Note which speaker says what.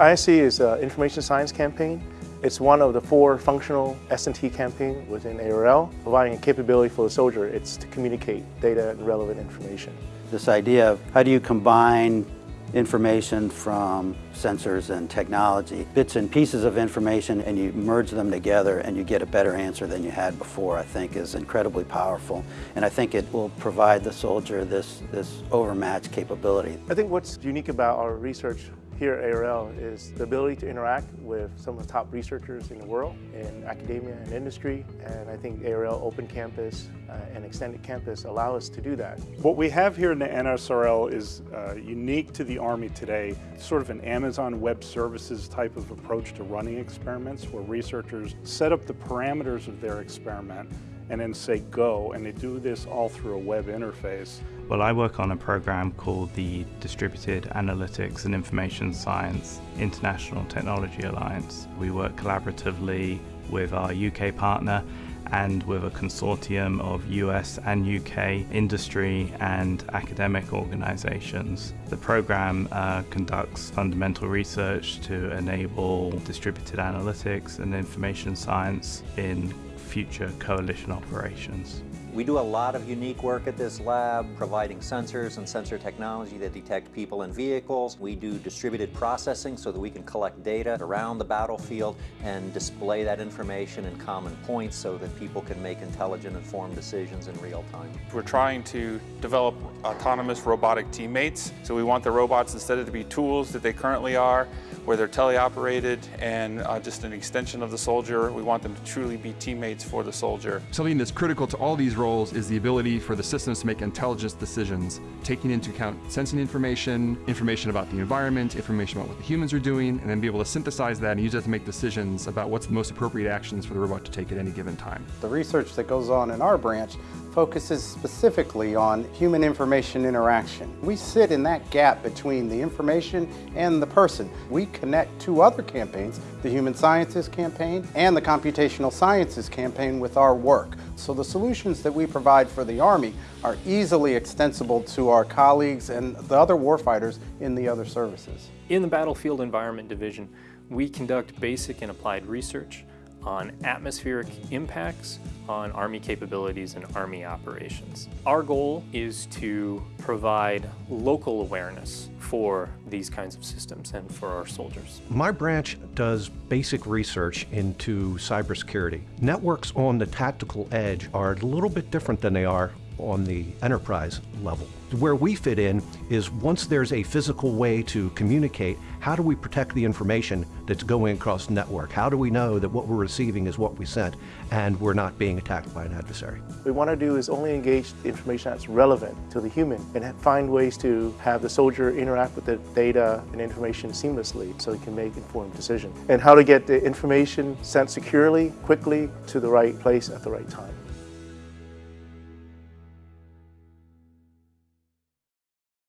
Speaker 1: ISC is an information science campaign. It's one of the four functional S&T campaign within ARL, providing a capability for the soldier. It's to communicate data and relevant information.
Speaker 2: This idea of how do you combine information from sensors and technology, bits and pieces of information, and you merge them together and you get a better answer than you had before, I think is incredibly powerful. And I think it will provide the soldier this, this overmatched capability.
Speaker 1: I think what's unique about our research here at ARL is the ability to interact with some of the top researchers in the world in academia and industry and I think ARL Open Campus uh, and Extended Campus allow us to do that.
Speaker 3: What we have here in the NSRL is uh, unique to the Army today, sort of an Amazon Web Services type of approach to running experiments where researchers set up the parameters of their experiment and then say go, and they do this all through a web interface.
Speaker 4: Well, I work on a program called the Distributed Analytics and Information Science International Technology Alliance. We work collaboratively with our UK partner and with a consortium of US and UK industry and academic organizations. The program uh, conducts fundamental research to enable distributed analytics and information science in future coalition operations.
Speaker 5: We do a lot of unique work at this lab, providing sensors and sensor technology that detect people and vehicles. We do distributed processing so that we can collect data around the battlefield and display that information in common points so that people can make intelligent, informed decisions in real time.
Speaker 6: We're trying to develop autonomous robotic teammates. So we want the robots, instead of to be tools that they currently are, where they're teleoperated and uh, just an extension of the soldier, we want them to truly be teammates for the soldier.
Speaker 7: Something that's critical to all these roles is the ability for the systems to make intelligence decisions, taking into account sensing information, information about the environment, information about what the humans are doing, and then be able to synthesize that and use that to make decisions about what's the most appropriate actions for the robot to take at any given time.
Speaker 8: The research that goes on in our branch focuses specifically on human information interaction. We sit in that gap between the information and the person. We connect two other campaigns, the Human Sciences Campaign and the Computational Sciences Campaign with our work. So the solutions that we provide for the Army are easily extensible to our colleagues and the other warfighters in the other services.
Speaker 9: In the Battlefield Environment Division, we conduct basic and applied research on atmospheric impacts on Army capabilities and Army operations. Our goal is to provide local awareness for these kinds of systems and for our soldiers.
Speaker 10: My branch does basic research into cybersecurity. Networks on the tactical edge are a little bit different than they are on the enterprise level. Where we fit in is once there's a physical way to communicate, how do we protect the information that's going across network? How do we know that what we're receiving is what we sent and we're not being attacked by an adversary?
Speaker 1: What we want to do is only engage the information that's relevant to the human and find ways to have the soldier interact with the data and information seamlessly so he can make informed decisions. And how to get the information sent securely, quickly, to the right place at the right time.